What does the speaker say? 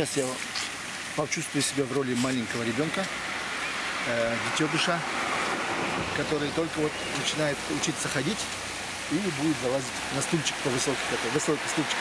Сейчас я почувствую себя в роли маленького ребенка, э, детеныша, который только вот начинает учиться ходить и будет залазить на стульчик по высокий такой, высокий стульчик.